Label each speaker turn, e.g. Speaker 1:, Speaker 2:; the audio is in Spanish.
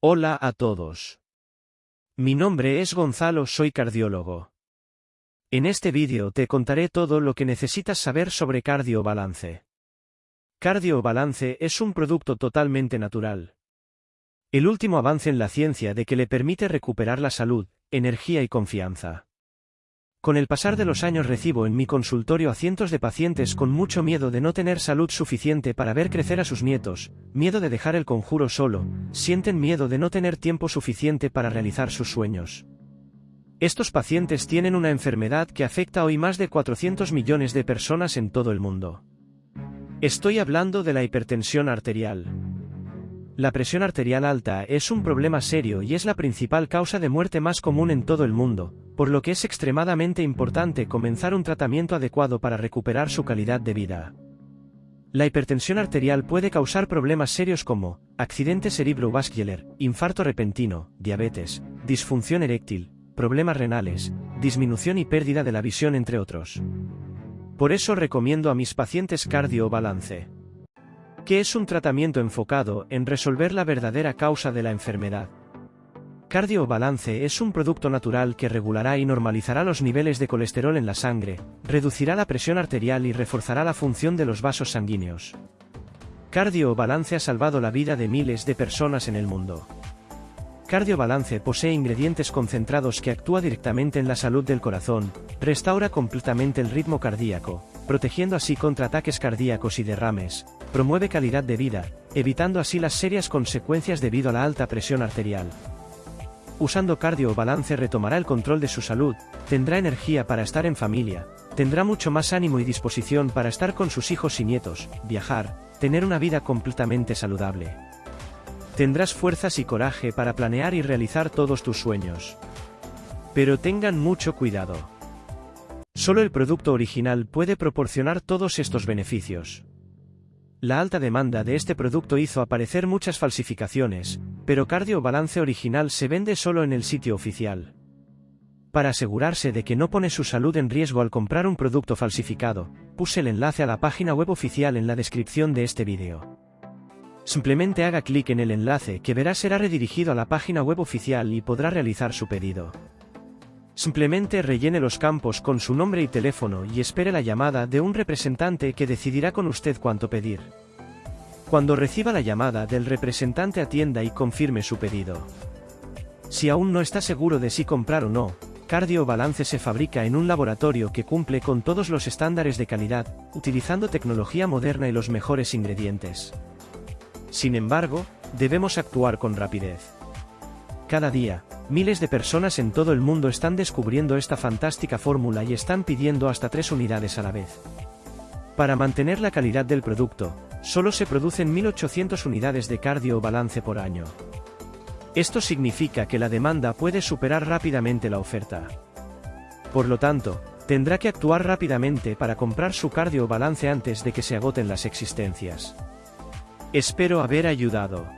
Speaker 1: Hola a todos. Mi nombre es Gonzalo, soy cardiólogo. En este vídeo te contaré todo lo que necesitas saber sobre Cardiobalance. Cardiobalance es un producto totalmente natural. El último avance en la ciencia de que le permite recuperar la salud, energía y confianza. Con el pasar de los años recibo en mi consultorio a cientos de pacientes con mucho miedo de no tener salud suficiente para ver crecer a sus nietos, miedo de dejar el conjuro solo, sienten miedo de no tener tiempo suficiente para realizar sus sueños. Estos pacientes tienen una enfermedad que afecta hoy más de 400 millones de personas en todo el mundo. Estoy hablando de la hipertensión arterial. La presión arterial alta es un problema serio y es la principal causa de muerte más común en todo el mundo, por lo que es extremadamente importante comenzar un tratamiento adecuado para recuperar su calidad de vida. La hipertensión arterial puede causar problemas serios como accidente cerebrovascular, infarto repentino, diabetes, disfunción eréctil, problemas renales, disminución y pérdida de la visión entre otros. Por eso recomiendo a mis pacientes cardio balance que es un tratamiento enfocado en resolver la verdadera causa de la enfermedad. Cardiobalance es un producto natural que regulará y normalizará los niveles de colesterol en la sangre, reducirá la presión arterial y reforzará la función de los vasos sanguíneos. Cardiobalance ha salvado la vida de miles de personas en el mundo. Cardiobalance posee ingredientes concentrados que actúa directamente en la salud del corazón, restaura completamente el ritmo cardíaco, protegiendo así contra ataques cardíacos y derrames, promueve calidad de vida, evitando así las serias consecuencias debido a la alta presión arterial. Usando cardio balance retomará el control de su salud, tendrá energía para estar en familia, tendrá mucho más ánimo y disposición para estar con sus hijos y nietos, viajar, tener una vida completamente saludable. Tendrás fuerzas y coraje para planear y realizar todos tus sueños. Pero tengan mucho cuidado. Solo el producto original puede proporcionar todos estos beneficios. La alta demanda de este producto hizo aparecer muchas falsificaciones, pero Cardio Balance original se vende solo en el sitio oficial. Para asegurarse de que no pone su salud en riesgo al comprar un producto falsificado, puse el enlace a la página web oficial en la descripción de este vídeo. Simplemente haga clic en el enlace que verá será redirigido a la página web oficial y podrá realizar su pedido. Simplemente rellene los campos con su nombre y teléfono y espere la llamada de un representante que decidirá con usted cuánto pedir. Cuando reciba la llamada del representante atienda y confirme su pedido. Si aún no está seguro de si comprar o no, Cardio Balance se fabrica en un laboratorio que cumple con todos los estándares de calidad, utilizando tecnología moderna y los mejores ingredientes. Sin embargo, debemos actuar con rapidez. Cada día, Miles de personas en todo el mundo están descubriendo esta fantástica fórmula y están pidiendo hasta tres unidades a la vez. Para mantener la calidad del producto, solo se producen 1800 unidades de cardio balance por año. Esto significa que la demanda puede superar rápidamente la oferta. Por lo tanto, tendrá que actuar rápidamente para comprar su cardio balance antes de que se agoten las existencias. Espero haber ayudado.